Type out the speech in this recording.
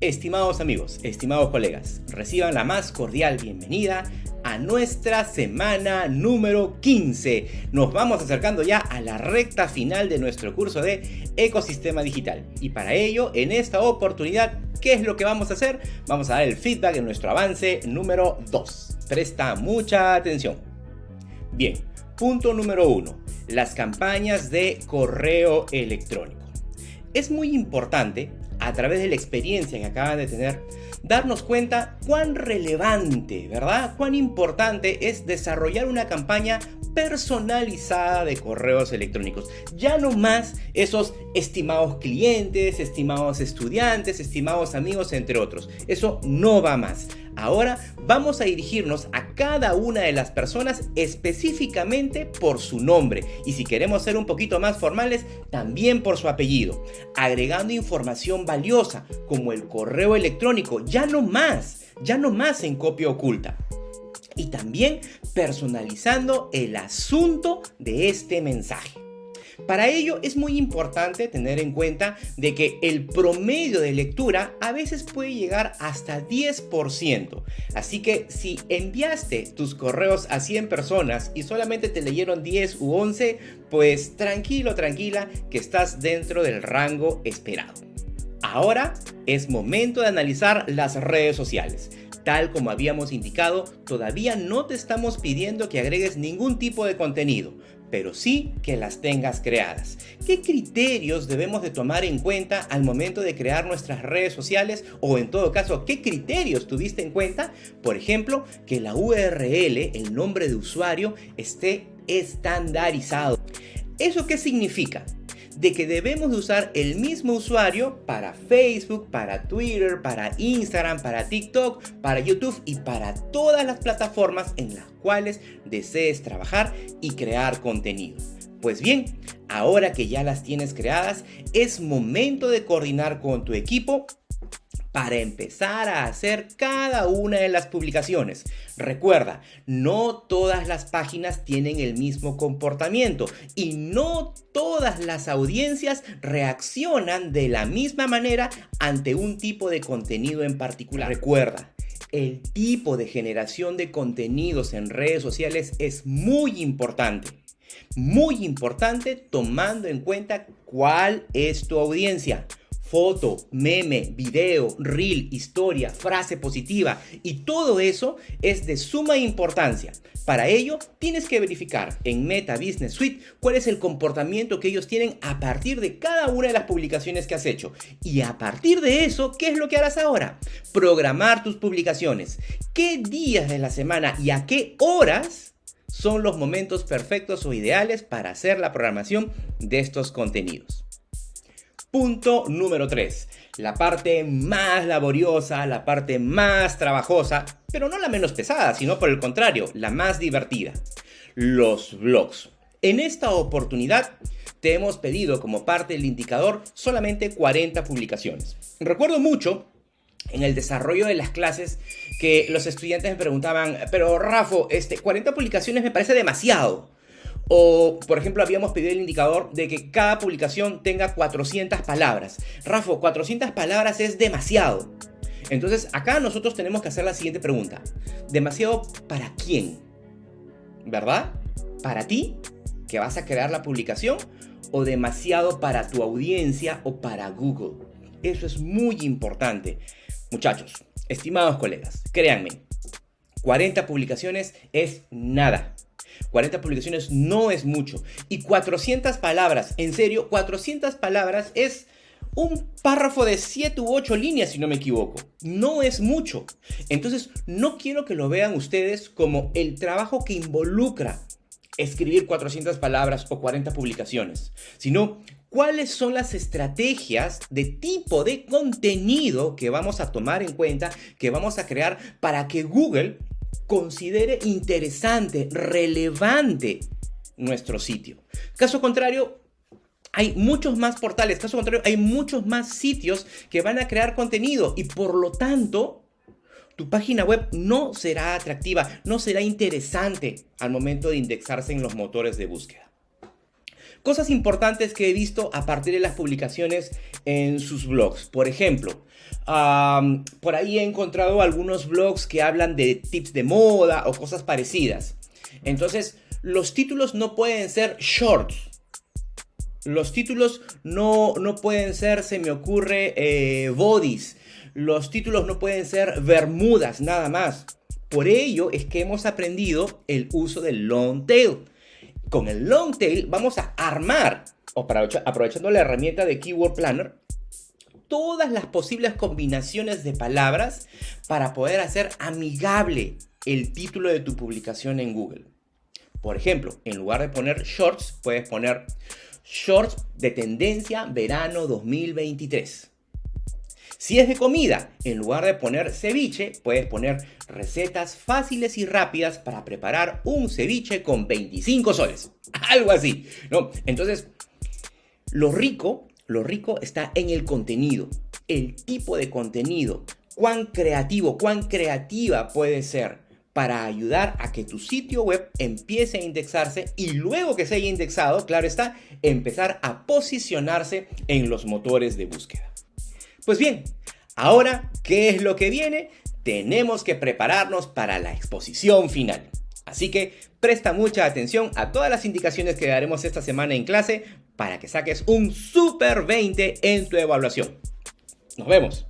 Estimados amigos, estimados colegas, reciban la más cordial bienvenida a nuestra semana número 15. Nos vamos acercando ya a la recta final de nuestro curso de ecosistema digital. Y para ello, en esta oportunidad, ¿qué es lo que vamos a hacer? Vamos a dar el feedback en nuestro avance número 2. Presta mucha atención. Bien, punto número 1. Las campañas de correo electrónico. Es muy importante a través de la experiencia que acaban de tener, darnos cuenta cuán relevante, ¿verdad? Cuán importante es desarrollar una campaña personalizada de correos electrónicos. Ya no más esos estimados clientes, estimados estudiantes, estimados amigos, entre otros. Eso no va más. Ahora vamos a dirigirnos a cada una de las personas específicamente por su nombre. Y si queremos ser un poquito más formales, también por su apellido, agregando información valiosa como el correo electrónico, ya no más, ya no más en copia oculta. Y también personalizando el asunto de este mensaje. Para ello es muy importante tener en cuenta de que el promedio de lectura a veces puede llegar hasta 10%. Así que si enviaste tus correos a 100 personas y solamente te leyeron 10 u 11, pues tranquilo, tranquila que estás dentro del rango esperado. Ahora es momento de analizar las redes sociales. Tal como habíamos indicado, todavía no te estamos pidiendo que agregues ningún tipo de contenido, pero sí que las tengas creadas. ¿Qué criterios debemos de tomar en cuenta al momento de crear nuestras redes sociales? O en todo caso, ¿qué criterios tuviste en cuenta? Por ejemplo, que la URL, el nombre de usuario, esté estandarizado. ¿Eso qué significa? De que debemos de usar el mismo usuario para Facebook, para Twitter, para Instagram, para TikTok, para YouTube y para todas las plataformas en las cuales desees trabajar y crear contenido. Pues bien, ahora que ya las tienes creadas, es momento de coordinar con tu equipo para empezar a hacer cada una de las publicaciones. Recuerda, no todas las páginas tienen el mismo comportamiento y no todas las audiencias reaccionan de la misma manera ante un tipo de contenido en particular. Recuerda, el tipo de generación de contenidos en redes sociales es muy importante. Muy importante tomando en cuenta cuál es tu audiencia foto, meme, video, reel, historia, frase positiva y todo eso es de suma importancia. Para ello, tienes que verificar en Meta Business Suite cuál es el comportamiento que ellos tienen a partir de cada una de las publicaciones que has hecho. Y a partir de eso, ¿qué es lo que harás ahora? Programar tus publicaciones. ¿Qué días de la semana y a qué horas son los momentos perfectos o ideales para hacer la programación de estos contenidos? Punto número 3. La parte más laboriosa, la parte más trabajosa, pero no la menos pesada, sino por el contrario, la más divertida. Los blogs. En esta oportunidad te hemos pedido como parte del indicador solamente 40 publicaciones. Recuerdo mucho en el desarrollo de las clases que los estudiantes me preguntaban, pero Rafa, este, 40 publicaciones me parece demasiado. O, por ejemplo, habíamos pedido el indicador de que cada publicación tenga 400 palabras. Rafa, 400 palabras es demasiado. Entonces, acá nosotros tenemos que hacer la siguiente pregunta. ¿Demasiado para quién? ¿Verdad? ¿Para ti? ¿Que vas a crear la publicación? ¿O demasiado para tu audiencia o para Google? Eso es muy importante. Muchachos, estimados colegas, créanme, 40 publicaciones es nada. 40 publicaciones no es mucho. Y 400 palabras, en serio, 400 palabras es un párrafo de 7 u 8 líneas, si no me equivoco. No es mucho. Entonces, no quiero que lo vean ustedes como el trabajo que involucra escribir 400 palabras o 40 publicaciones, sino cuáles son las estrategias de tipo de contenido que vamos a tomar en cuenta, que vamos a crear para que Google considere interesante, relevante nuestro sitio. Caso contrario, hay muchos más portales, caso contrario, hay muchos más sitios que van a crear contenido y por lo tanto, tu página web no será atractiva, no será interesante al momento de indexarse en los motores de búsqueda. Cosas importantes que he visto a partir de las publicaciones en sus blogs. Por ejemplo, por ahí he encontrado algunos blogs que hablan de tips de moda o cosas parecidas. Entonces, los títulos no pueden ser shorts. Los títulos no, no pueden ser, se me ocurre, eh, bodies. Los títulos no pueden ser bermudas, nada más. Por ello es que hemos aprendido el uso del long tail. Con el long tail vamos a armar, aprovechando la herramienta de Keyword Planner, todas las posibles combinaciones de palabras para poder hacer amigable el título de tu publicación en Google. Por ejemplo, en lugar de poner shorts, puedes poner shorts de tendencia verano 2023. Si es de comida, en lugar de poner ceviche, puedes poner recetas fáciles y rápidas para preparar un ceviche con 25 soles. Algo así, ¿no? Entonces, lo rico, lo rico está en el contenido, el tipo de contenido, cuán creativo, cuán creativa puede ser para ayudar a que tu sitio web empiece a indexarse y luego que se haya indexado, claro está, empezar a posicionarse en los motores de búsqueda. Pues bien, ahora, ¿qué es lo que viene? Tenemos que prepararnos para la exposición final. Así que presta mucha atención a todas las indicaciones que daremos esta semana en clase para que saques un super 20 en tu evaluación. Nos vemos.